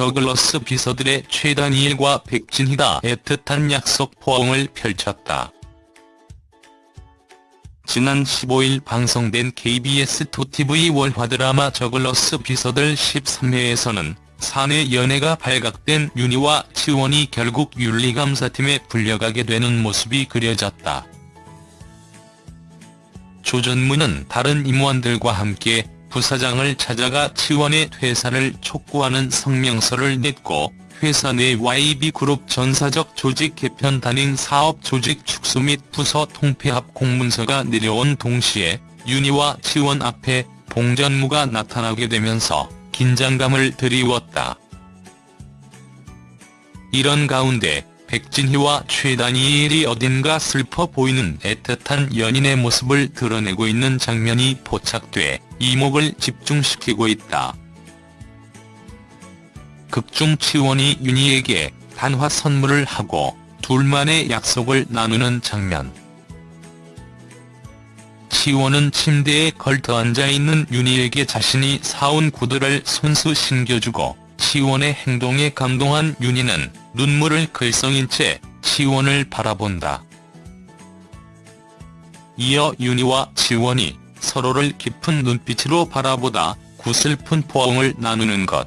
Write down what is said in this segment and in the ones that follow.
저글러스 비서들의 최다니엘과 백진희가 애틋한 약속 포옹을 펼쳤다. 지난 15일 방송된 KBS 2TV 월화 드라마 저글러스 비서들 13회에서는 사내 연애가 발각된 윤희와 치원이 결국 윤리감사팀에 불려가게 되는 모습이 그려졌다. 조전무는 다른 임원들과 함께 부사장을 찾아가 치원의 퇴사를 촉구하는 성명서를 냈고 회사 내 YB그룹 전사적 조직 개편 단행 사업 조직 축소 및 부서 통폐합 공문서가 내려온 동시에 윤희와 치원 앞에 봉전무가 나타나게 되면서 긴장감을 드리웠다. 이런 가운데 백진희와 최다니엘이 어딘가 슬퍼 보이는 애틋한 연인의 모습을 드러내고 있는 장면이 포착돼 이목을 집중시키고 있다. 극중 치원이 윤희에게 단화 선물을 하고 둘만의 약속을 나누는 장면. 치원은 침대에 걸터 앉아 있는 윤희에게 자신이 사온 구두를 손수 신겨주고 치원의 행동에 감동한 윤희는 눈물을 글썽인 채 치원을 바라본다. 이어 윤희와 치원이 서로를 깊은 눈빛으로 바라보다 구슬픈 포옹을 나누는 것.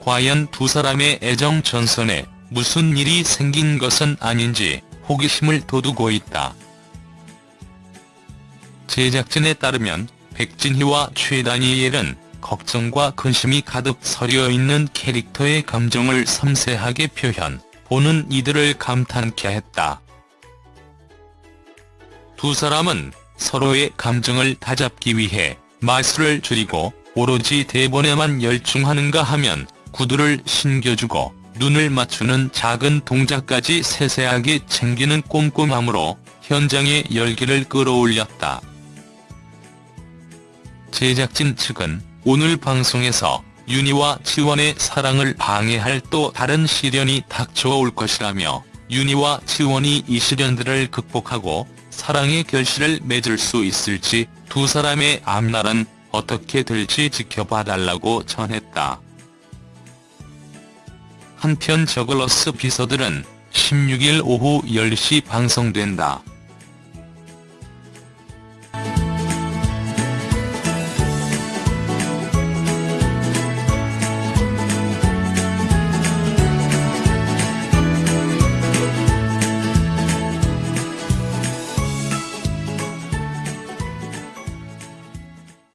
과연 두 사람의 애정 전선에 무슨 일이 생긴 것은 아닌지 호기심을 돋우고 있다. 제작진에 따르면 백진희와 최다니엘은 걱정과 근심이 가득 서려 있는 캐릭터의 감정을 섬세하게 표현, 보는 이들을 감탄케 했다. 두 사람은 서로의 감정을 다잡기 위해 마술을 줄이고 오로지 대본에만 열중하는가 하면 구두를 신겨주고 눈을 맞추는 작은 동작까지 세세하게 챙기는 꼼꼼함으로 현장의 열기를 끌어올렸다. 제작진 측은 오늘 방송에서 윤희와 치원의 사랑을 방해할 또 다른 시련이 닥쳐올 것이라며 윤희와 치원이 이 시련들을 극복하고 사랑의 결실을 맺을 수 있을지 두 사람의 앞날은 어떻게 될지 지켜봐 달라고 전했다. 한편 저글러스 비서들은 16일 오후 10시 방송된다.